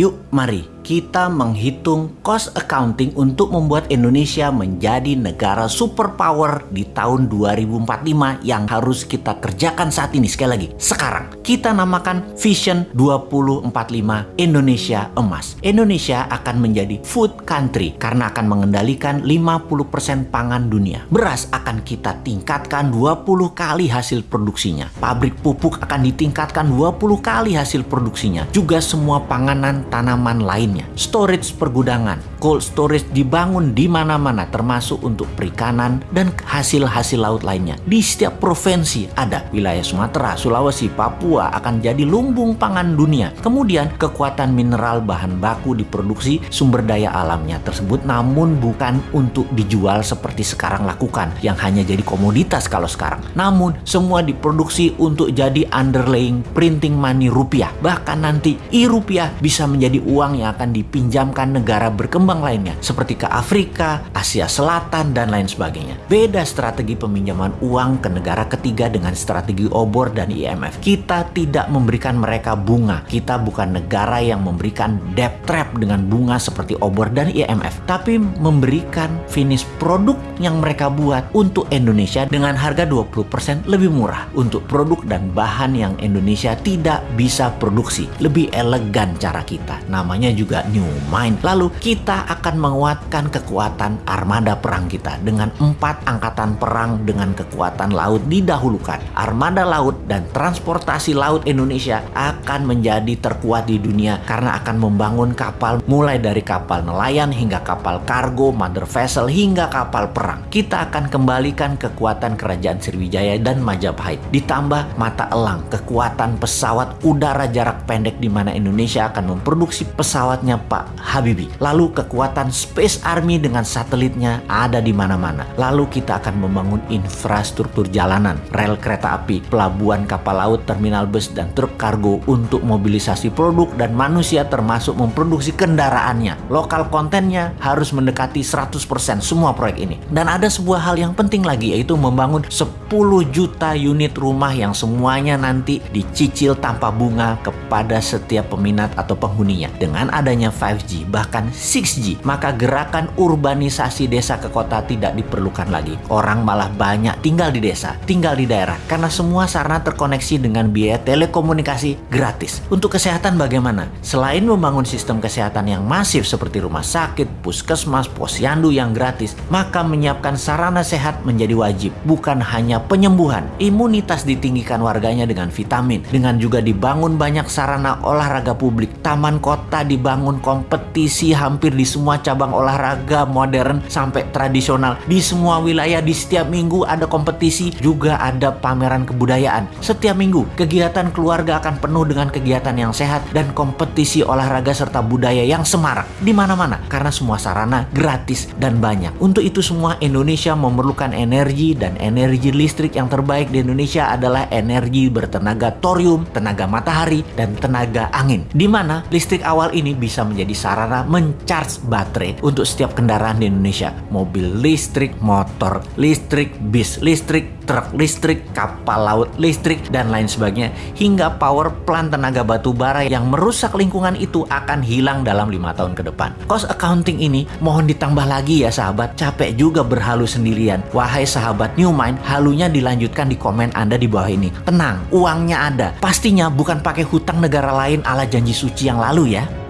Yuk, mari kita menghitung cost accounting untuk membuat Indonesia menjadi negara superpower di tahun 2045 yang harus kita kerjakan saat ini. Sekali lagi, sekarang kita namakan Vision 2045 Indonesia Emas. Indonesia akan menjadi food country karena akan mengendalikan 50% pangan dunia. Beras akan kita tingkatkan 20 kali hasil produksinya. Pabrik pupuk akan ditingkatkan 20 kali hasil produksinya. Juga semua panganan tanaman lain lainnya. Storage pergudangan, cold storage dibangun di mana-mana termasuk untuk perikanan dan hasil-hasil laut lainnya. Di setiap provinsi ada wilayah Sumatera, Sulawesi, Papua akan jadi lumbung pangan dunia. Kemudian kekuatan mineral bahan baku diproduksi sumber daya alamnya tersebut namun bukan untuk dijual seperti sekarang lakukan yang hanya jadi komoditas kalau sekarang. Namun semua diproduksi untuk jadi underlying printing money rupiah. Bahkan nanti i-rupiah bisa menjadi uang yang akan dipinjamkan negara berkembang lainnya seperti ke Afrika, Asia Selatan, dan lain sebagainya. Beda strategi peminjaman uang ke negara ketiga dengan strategi obor dan IMF. Kita tidak memberikan mereka bunga. Kita bukan negara yang memberikan debt trap dengan bunga seperti obor dan IMF, tapi memberikan finish produk yang mereka buat untuk Indonesia dengan harga 20% lebih murah untuk produk dan bahan yang Indonesia tidak bisa produksi. Lebih elegan cara kita. Namanya juga new mind. Lalu kita akan menguatkan kekuatan armada perang kita dengan empat angkatan perang dengan kekuatan laut didahulukan. Armada laut dan transportasi laut Indonesia akan menjadi terkuat di dunia karena akan membangun kapal mulai dari kapal nelayan hingga kapal kargo, mother vessel hingga kapal perang. Kita akan kembalikan kekuatan kerajaan Sriwijaya dan Majapahit. Ditambah mata elang kekuatan pesawat udara jarak pendek di mana Indonesia akan memproduksi pesawat pesawatnya Pak Habibie. Lalu kekuatan Space Army dengan satelitnya ada di mana-mana. Lalu kita akan membangun infrastruktur jalanan, rel kereta api, pelabuhan kapal laut, terminal bus, dan truk kargo untuk mobilisasi produk dan manusia termasuk memproduksi kendaraannya. Lokal kontennya harus mendekati 100% semua proyek ini. Dan ada sebuah hal yang penting lagi yaitu membangun 10 juta unit rumah yang semuanya nanti dicicil tanpa bunga kepada setiap peminat atau penghuninya. Dengan ada adanya 5G bahkan 6G, maka gerakan urbanisasi desa ke kota tidak diperlukan lagi. Orang malah banyak tinggal di desa, tinggal di daerah karena semua sarana terkoneksi dengan biaya telekomunikasi gratis. Untuk kesehatan bagaimana? Selain membangun sistem kesehatan yang masif seperti rumah sakit, puskesmas, posyandu yang gratis, maka menyiapkan sarana sehat menjadi wajib, bukan hanya penyembuhan. Imunitas ditinggikan warganya dengan vitamin, dengan juga dibangun banyak sarana olahraga publik, taman kota dibangun kompetisi hampir semua cabang olahraga modern sampai tradisional. Di semua wilayah di setiap minggu ada kompetisi, juga ada pameran kebudayaan. Setiap minggu kegiatan keluarga akan penuh dengan kegiatan yang sehat dan kompetisi olahraga serta budaya yang semarak di mana-mana karena semua sarana gratis dan banyak. Untuk itu semua Indonesia memerlukan energi dan energi listrik yang terbaik di Indonesia adalah energi bertenaga thorium, tenaga matahari, dan tenaga angin. Di mana listrik awal ini bisa bisa menjadi sarana mencharge baterai untuk setiap kendaraan di Indonesia. Mobil listrik, motor listrik, bis listrik, truk listrik, kapal laut listrik, dan lain sebagainya. Hingga power plant tenaga batu bara yang merusak lingkungan itu akan hilang dalam lima tahun ke depan. Cost accounting ini mohon ditambah lagi ya sahabat. Capek juga berhalu sendirian. Wahai sahabat New Mind, halunya dilanjutkan di komen Anda di bawah ini. Tenang, uangnya ada. Pastinya bukan pakai hutang negara lain ala janji suci yang lalu ya.